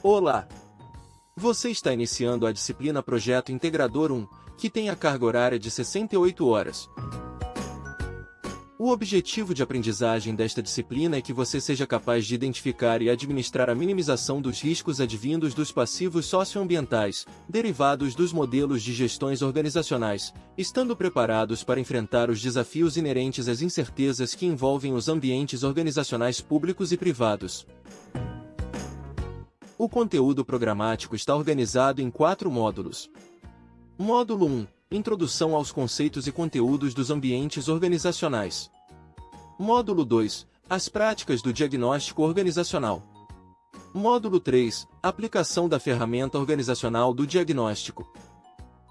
Olá! Você está iniciando a disciplina Projeto Integrador 1, que tem a carga horária de 68 horas. O objetivo de aprendizagem desta disciplina é que você seja capaz de identificar e administrar a minimização dos riscos advindos dos passivos socioambientais, derivados dos modelos de gestões organizacionais, estando preparados para enfrentar os desafios inerentes às incertezas que envolvem os ambientes organizacionais públicos e privados. O conteúdo programático está organizado em quatro módulos. Módulo 1 Introdução aos conceitos e conteúdos dos ambientes organizacionais. Módulo 2 As práticas do diagnóstico organizacional. Módulo 3 Aplicação da ferramenta organizacional do diagnóstico.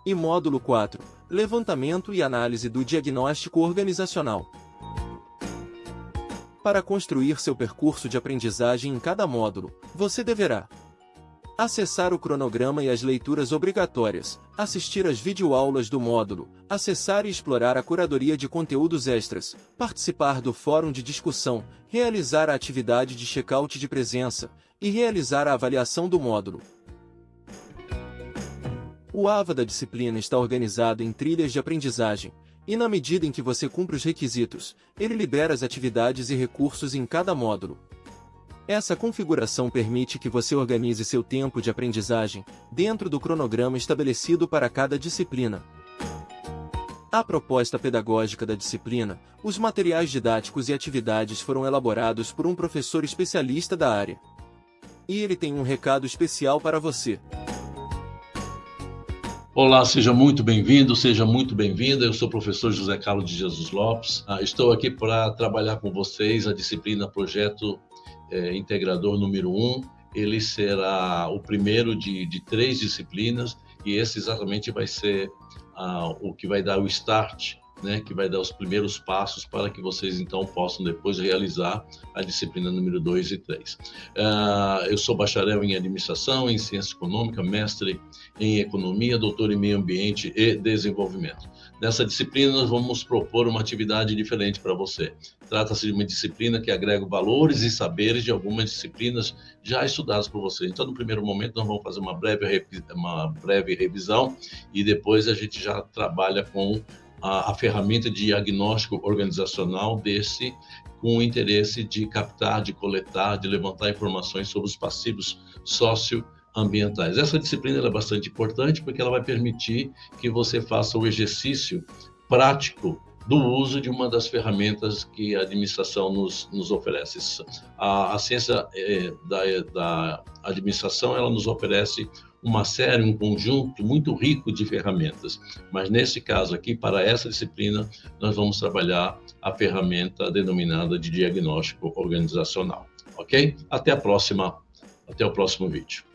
E módulo 4 Levantamento e análise do diagnóstico organizacional. Para construir seu percurso de aprendizagem em cada módulo, você deverá acessar o cronograma e as leituras obrigatórias, assistir às videoaulas do módulo, acessar e explorar a curadoria de conteúdos extras, participar do fórum de discussão, realizar a atividade de check-out de presença e realizar a avaliação do módulo. O AVA da disciplina está organizado em trilhas de aprendizagem, e na medida em que você cumpre os requisitos, ele libera as atividades e recursos em cada módulo. Essa configuração permite que você organize seu tempo de aprendizagem dentro do cronograma estabelecido para cada disciplina. A proposta pedagógica da disciplina, os materiais didáticos e atividades foram elaborados por um professor especialista da área. E ele tem um recado especial para você. Olá, seja muito bem-vindo, seja muito bem-vinda. Eu sou o professor José Carlos de Jesus Lopes. Ah, estou aqui para trabalhar com vocês a disciplina Projeto é, Integrador número 1. Ele será o primeiro de, de três disciplinas e esse exatamente vai ser ah, o que vai dar o start né, que vai dar os primeiros passos para que vocês então possam depois realizar a disciplina número 2 e 3. Uh, ah, eu sou bacharel em administração, em ciência econômica, mestre em economia, doutor em meio ambiente e desenvolvimento. Nessa disciplina, nós vamos propor uma atividade diferente para você. Trata-se de uma disciplina que agrega valores e saberes de algumas disciplinas já estudadas por você. Então, no primeiro momento, nós vamos fazer uma breve, uma breve revisão e depois a gente já trabalha com a, a ferramenta de diagnóstico organizacional desse com o interesse de captar, de coletar, de levantar informações sobre os passivos socioambientais. Essa disciplina é bastante importante porque ela vai permitir que você faça o exercício prático do uso de uma das ferramentas que a administração nos, nos oferece. A, a ciência é, da, da administração ela nos oferece uma série, um conjunto muito rico de ferramentas. Mas nesse caso aqui, para essa disciplina, nós vamos trabalhar a ferramenta denominada de diagnóstico organizacional. Ok? Até a próxima, até o próximo vídeo.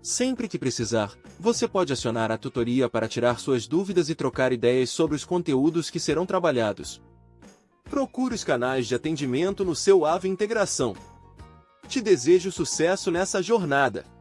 Sempre que precisar, você pode acionar a tutoria para tirar suas dúvidas e trocar ideias sobre os conteúdos que serão trabalhados. Procure os canais de atendimento no seu AVE Integração. Te desejo sucesso nessa jornada!